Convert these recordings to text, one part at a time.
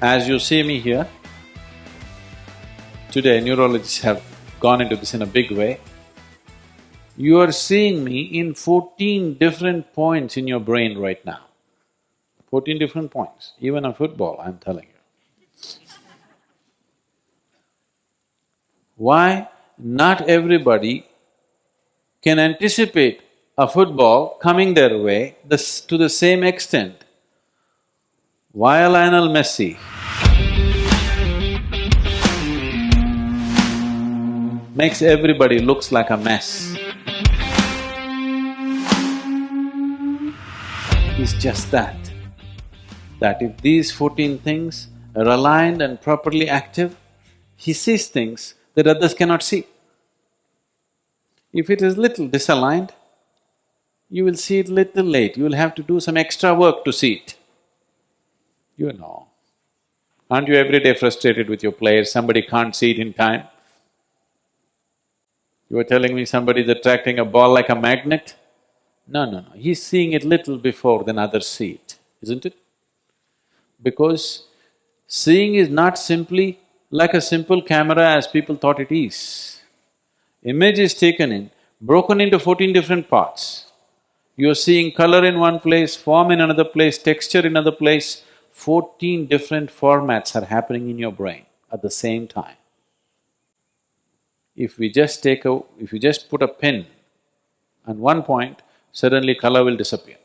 as you see me here, today neurologists have gone into this in a big way, you are seeing me in fourteen different points in your brain right now. Fourteen different points, even a football, I'm telling you. Why? Not everybody can anticipate a football coming their way to the same extent. Why Lionel Messi makes everybody looks like a mess. It's just that, that if these fourteen things are aligned and properly active, he sees things that others cannot see. If it is little disaligned, you will see it little late, you will have to do some extra work to see it. You know. Aren't you every day frustrated with your players, somebody can't see it in time? You are telling me somebody's attracting a ball like a magnet? No, no, no, he's seeing it little before than others see it, isn't it? Because seeing is not simply like a simple camera as people thought it is. Image is taken in, broken into fourteen different parts. You're seeing color in one place, form in another place, texture in another place, fourteen different formats are happening in your brain at the same time. If we just take a… if you just put a pin on one point, suddenly color will disappear.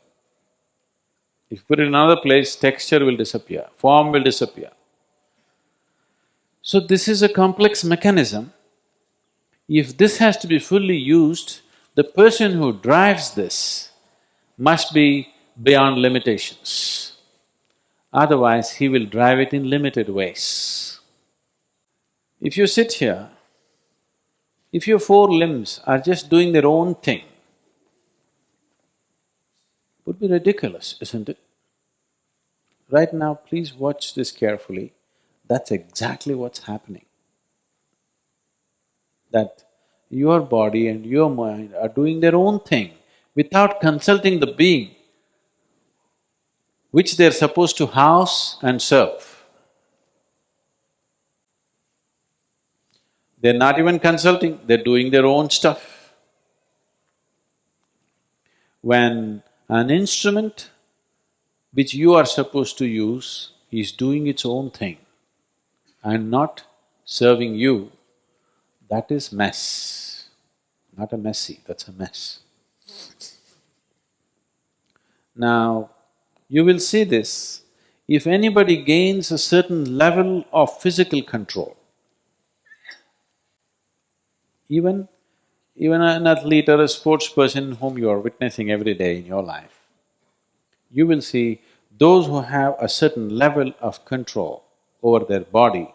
If you put it in another place, texture will disappear, form will disappear. So this is a complex mechanism. If this has to be fully used, the person who drives this must be beyond limitations otherwise he will drive it in limited ways. If you sit here, if your four limbs are just doing their own thing, would be ridiculous, isn't it? Right now, please watch this carefully, that's exactly what's happening. That your body and your mind are doing their own thing without consulting the being which they're supposed to house and serve. They're not even consulting, they're doing their own stuff. When an instrument which you are supposed to use is doing its own thing and not serving you, that is mess. Not a Messi, that's a mess. Now, you will see this, if anybody gains a certain level of physical control, even… even an athlete or a sports person whom you are witnessing every day in your life, you will see those who have a certain level of control over their body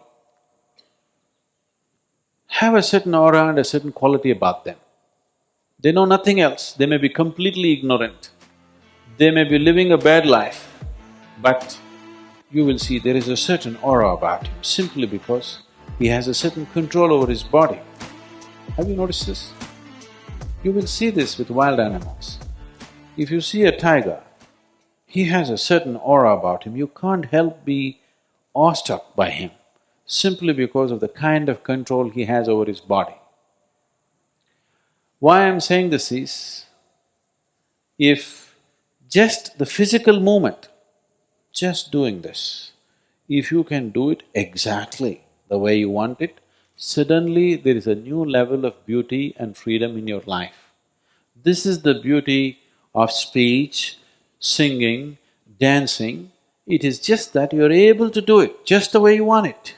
have a certain aura and a certain quality about them. They know nothing else, they may be completely ignorant. They may be living a bad life, but you will see there is a certain aura about him simply because he has a certain control over his body. Have you noticed this? You will see this with wild animals. If you see a tiger, he has a certain aura about him, you can't help be awestruck by him simply because of the kind of control he has over his body. Why I'm saying this is, if just the physical movement, just doing this, if you can do it exactly the way you want it, suddenly there is a new level of beauty and freedom in your life. This is the beauty of speech, singing, dancing, it is just that you're able to do it just the way you want it.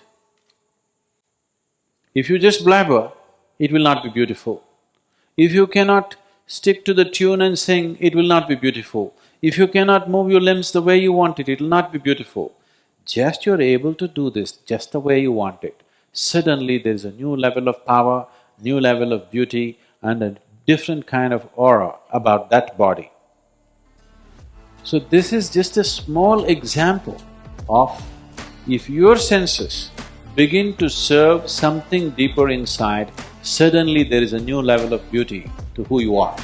If you just blabber, it will not be beautiful. If you cannot stick to the tune and sing, it will not be beautiful. If you cannot move your limbs the way you want it, it'll not be beautiful. Just you're able to do this just the way you want it, suddenly there's a new level of power, new level of beauty and a different kind of aura about that body. So this is just a small example of if your senses begin to serve something deeper inside, suddenly there is a new level of beauty to who you are.